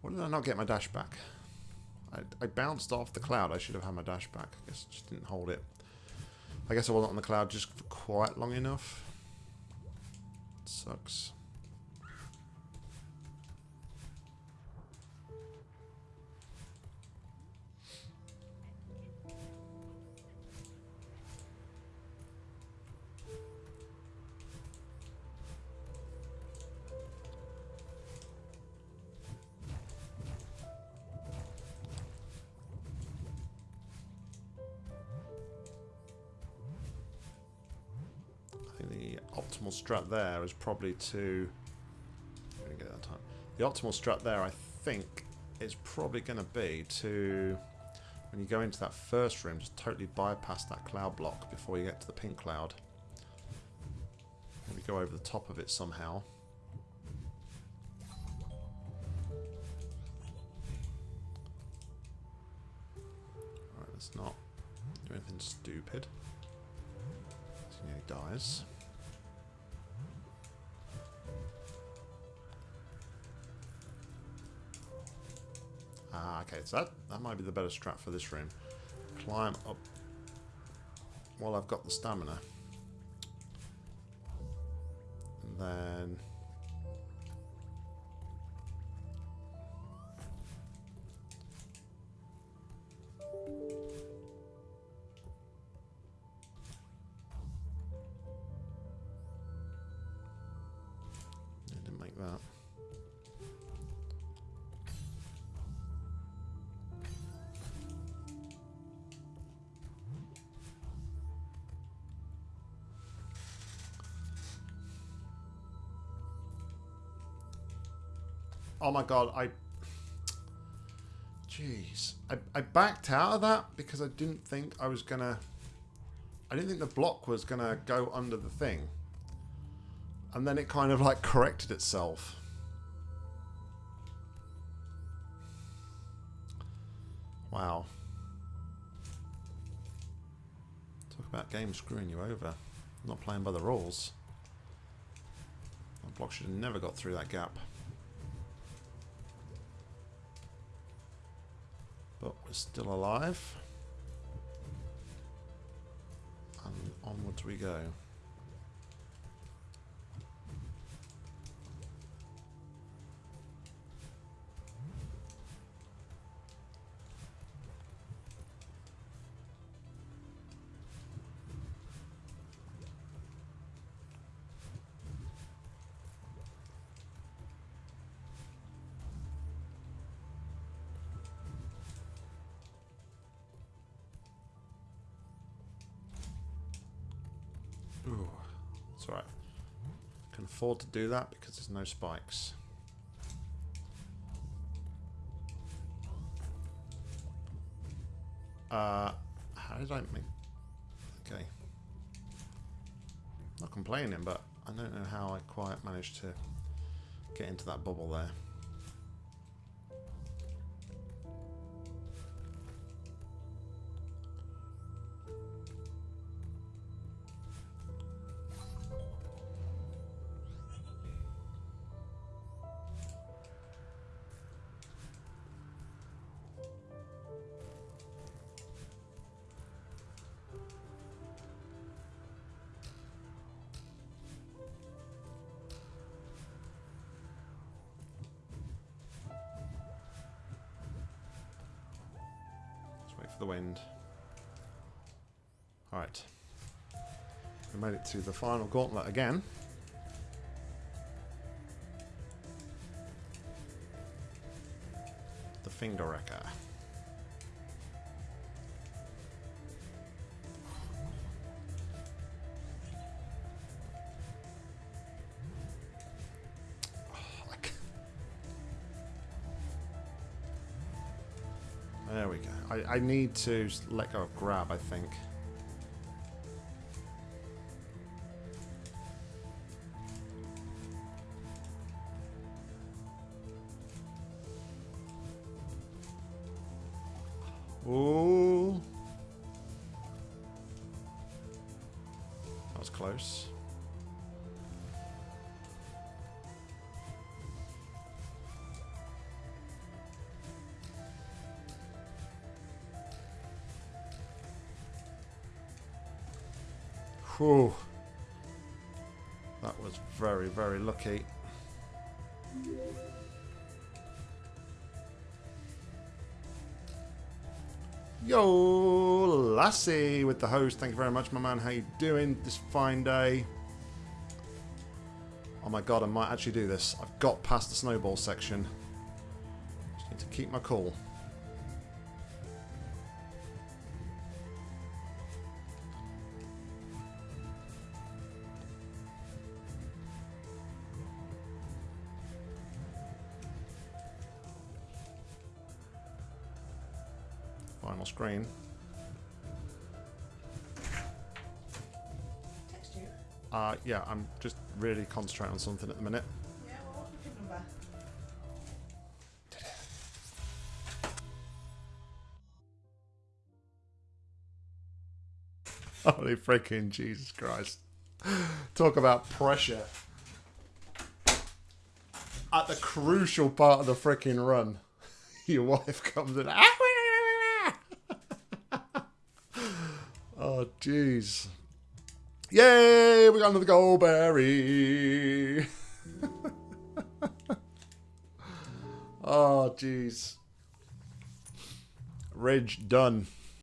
Why did I not get my dash back? I, I bounced off the cloud. I should have had my dash back. I guess just didn't hold it. I guess I wasn't on the cloud just for quite long enough. sucks. Optimal strat there is probably to... get that time. The optimal strat there, I think, is probably going to be to, when you go into that first room, just totally bypass that cloud block before you get to the pink cloud. Maybe go over the top of it somehow. Alright, let's not do anything stupid. He dies. Ah, okay, so that, that might be the better strat for this room. Climb up while I've got the stamina. And then... Oh my god, I... Jeez. I, I backed out of that because I didn't think I was gonna... I didn't think the block was gonna go under the thing. And then it kind of like corrected itself. Wow. Talk about games screwing you over. not playing by the rules. That block should have never got through that gap. But we're still alive. And onwards we go. It's alright. Can afford to do that because there's no spikes. Uh, how did I make... Okay. Not complaining, but I don't know how I quite managed to get into that bubble there. The wind. Alright. We made it to the final gauntlet again. The Finger Wrecker. I, I need to let go of grab, I think. Ooh. That was close. Whew. That was very, very lucky. Yo, Lassie with the host. Thank you very much, my man. How you doing this fine day? Oh my god, I might actually do this. I've got past the snowball section. Just need to keep my cool. Final screen. Uh, yeah, I'm just really concentrating on something at the minute. Yeah, well, what's the PIN number? Holy freaking Jesus Christ. Talk about pressure. At the crucial part of the freaking run, your wife comes in. oh, jeez. Yay! We got another goldberry. oh, jeez. Ridge done.